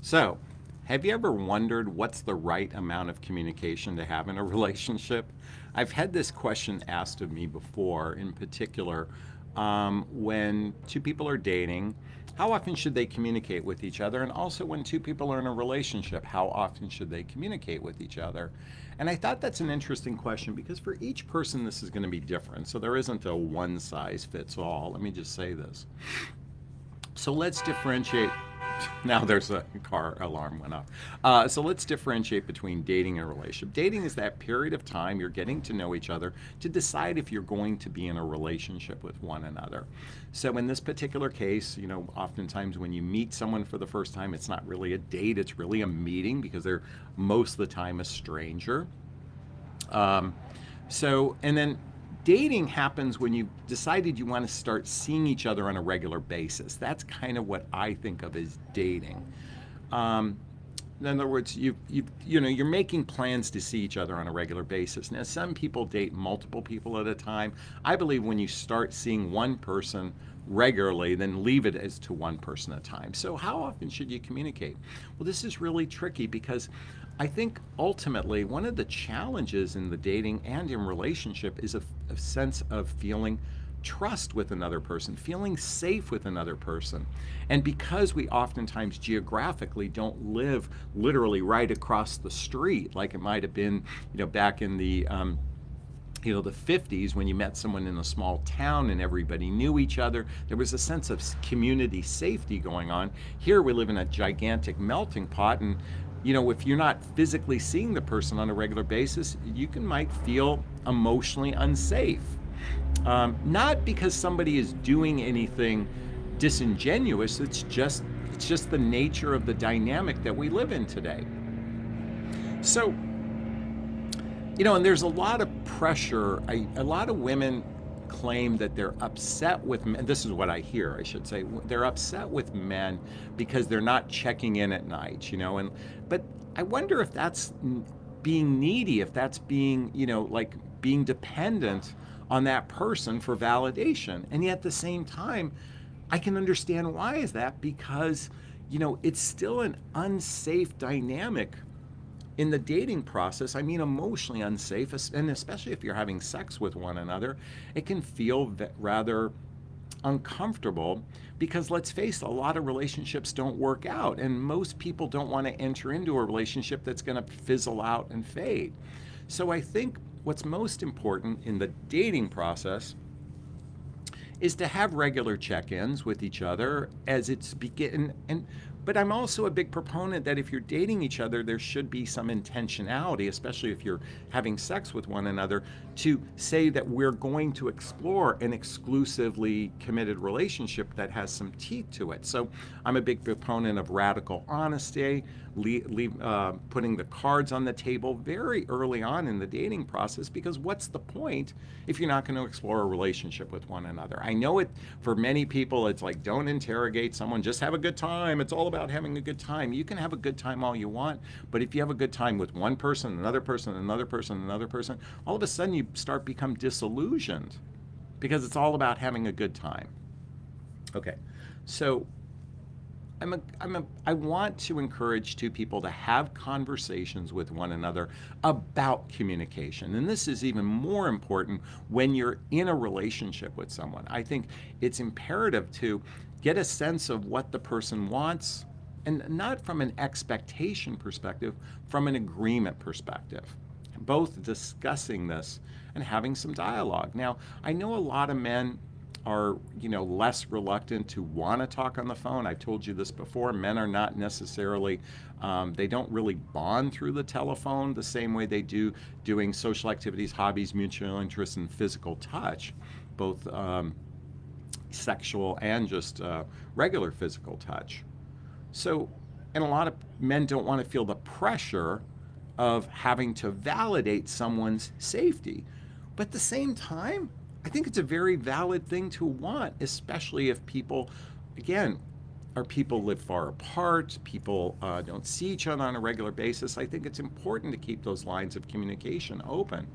So, have you ever wondered what's the right amount of communication to have in a relationship? I've had this question asked of me before, in particular, um, when two people are dating, how often should they communicate with each other? And also, when two people are in a relationship, how often should they communicate with each other? And I thought that's an interesting question because for each person, this is going to be different. So there isn't a one size fits all. Let me just say this. So let's differentiate now there's a car alarm went off. Uh, so let's differentiate between dating and relationship. Dating is that period of time you're getting to know each other to decide if you're going to be in a relationship with one another. So in this particular case, you know, oftentimes when you meet someone for the first time, it's not really a date, it's really a meeting because they're most of the time a stranger. Um, so, and then dating happens when you've decided you want to start seeing each other on a regular basis. That's kind of what I think of as dating. Um, in other words, you you you know you're making plans to see each other on a regular basis. Now, some people date multiple people at a time. I believe when you start seeing one person regularly, then leave it as to one person at a time. So, how often should you communicate? Well, this is really tricky because I think ultimately one of the challenges in the dating and in relationship is a, a, sense of feeling trust with another person, feeling safe with another person. And because we oftentimes geographically don't live literally right across the street, like it might have been, you know, back in the um, you know, the 50s when you met someone in a small town and everybody knew each other. There was a sense of community safety going on. Here we live in a gigantic melting pot and you know, if you're not physically seeing the person on a regular basis, you can might feel emotionally unsafe. Um, not because somebody is doing anything disingenuous. It's just it's just the nature of the dynamic that we live in today. So, you know, and there's a lot of pressure. I, a lot of women claim that they're upset with men. This is what I hear, I should say. They're upset with men because they're not checking in at night, you know. And but I wonder if that's being needy, if that's being, you know, like being dependent on that person for validation. And yet at the same time, I can understand why is that because, you know, it's still an unsafe dynamic in the dating process, I mean emotionally unsafe, and especially if you're having sex with one another, it can feel rather uncomfortable because let's face it, a lot of relationships don't work out, and most people don't want to enter into a relationship that's going to fizzle out and fade. So I think what's most important in the dating process is to have regular check-ins with each other as it's begin and but I'm also a big proponent that if you're dating each other, there should be some intentionality, especially if you're having sex with one another, to say that we're going to explore an exclusively committed relationship that has some teeth to it. So I'm a big proponent of radical honesty, leave, leave, uh, putting the cards on the table very early on in the dating process because what's the point if you're not going to explore a relationship with one another? I know it for many people, it's like don't interrogate someone, just have a good time. It's all about having a good time. You can have a good time all you want, but if you have a good time with one person, another person, another person, another person, all of a sudden you start become disillusioned because it's all about having a good time. Okay, so I'm a, I'm a, I want to encourage two people to have conversations with one another about communication. And this is even more important when you're in a relationship with someone. I think it's imperative to get a sense of what the person wants, and not from an expectation perspective, from an agreement perspective. Both discussing this and having some dialogue. Now, I know a lot of men are you know less reluctant to want to talk on the phone. I've told you this before. Men are not necessarily um, they don't really bond through the telephone the same way they do doing social activities, hobbies, mutual interests, and physical touch, both um, sexual and just uh, regular physical touch. So, and a lot of men don't want to feel the pressure of having to validate someone's safety. But at the same time, I think it's a very valid thing to want, especially if people, again, our people live far apart, people uh, don't see each other on a regular basis. I think it's important to keep those lines of communication open.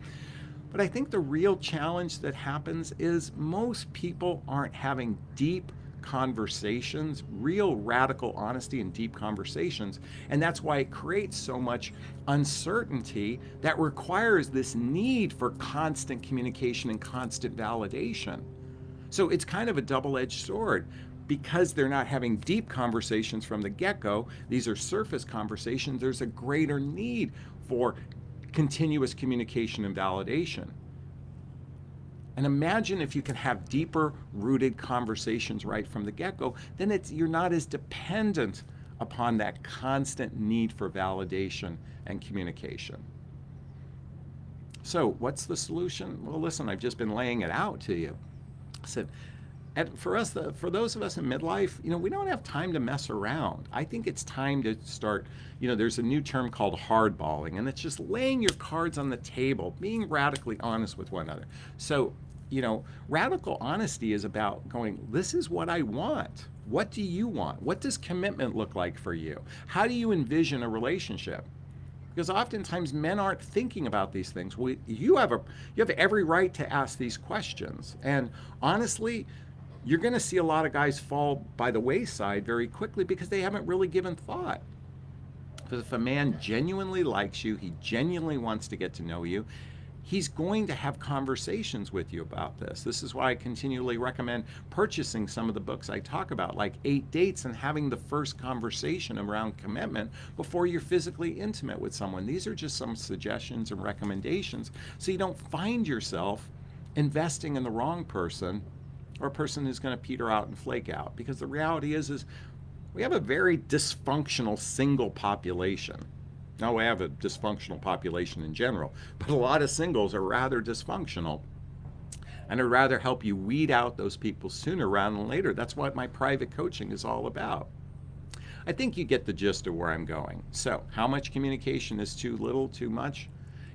But I think the real challenge that happens is most people aren't having deep conversations, real radical honesty and deep conversations. And that's why it creates so much uncertainty that requires this need for constant communication and constant validation. So it's kind of a double edged sword. Because they're not having deep conversations from the get go, these are surface conversations, there's a greater need for continuous communication and validation. And imagine if you can have deeper rooted conversations right from the get-go, then it's, you're not as dependent upon that constant need for validation and communication. So what's the solution? Well, listen, I've just been laying it out to you. I said, and for us, the, for those of us in midlife, you know, we don't have time to mess around. I think it's time to start, you know, there's a new term called hardballing, and it's just laying your cards on the table, being radically honest with one another. So, you know, radical honesty is about going, this is what I want. What do you want? What does commitment look like for you? How do you envision a relationship? because oftentimes men aren't thinking about these things. We, you have a you have every right to ask these questions, and honestly, you're going to see a lot of guys fall by the wayside very quickly because they haven't really given thought. Because if a man genuinely likes you, he genuinely wants to get to know you, he's going to have conversations with you about this. This is why I continually recommend purchasing some of the books I talk about, like Eight Dates, and having the first conversation around commitment before you're physically intimate with someone. These are just some suggestions and recommendations so you don't find yourself investing in the wrong person or a person who's going to peter out and flake out. Because the reality is, is we have a very dysfunctional single population. Now we have a dysfunctional population in general, but a lot of singles are rather dysfunctional. And I'd rather help you weed out those people sooner rather than later. That's what my private coaching is all about. I think you get the gist of where I'm going. So, how much communication is too little, too much?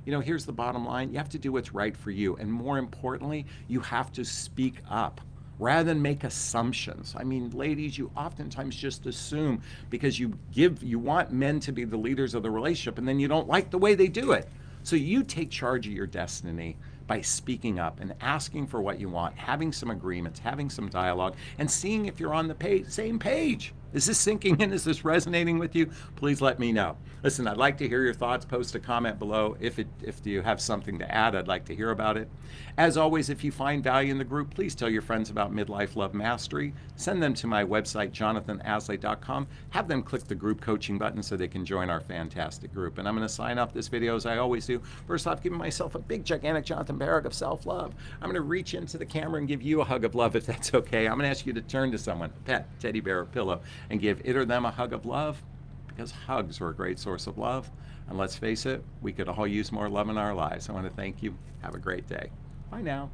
You know, here's the bottom line you have to do what's right for you. And more importantly, you have to speak up rather than make assumptions. I mean, ladies, you oftentimes just assume because you give, you want men to be the leaders of the relationship, and then you don't like the way they do it. So you take charge of your destiny by speaking up and asking for what you want, having some agreements, having some dialogue, and seeing if you're on the page, same page. Is this sinking in? Is this resonating with you? Please let me know. Listen, I'd like to hear your thoughts. Post a comment below. If, it, if you have something to add, I'd like to hear about it. As always, if you find value in the group, please tell your friends about Midlife Love Mastery. Send them to my website, jonathanaslay.com. Have them click the group coaching button so they can join our fantastic group. And I'm going to sign off this video as I always do. First off, giving myself a big, gigantic Jonathan Barrick of self-love. I'm going to reach into the camera and give you a hug of love if that's okay. I'm going to ask you to turn to someone, pet, teddy bear, or pillow, and give it or them a hug of love because hugs are a great source of love. And let's face it, we could all use more love in our lives. I want to thank you. Have a great day. Bye now.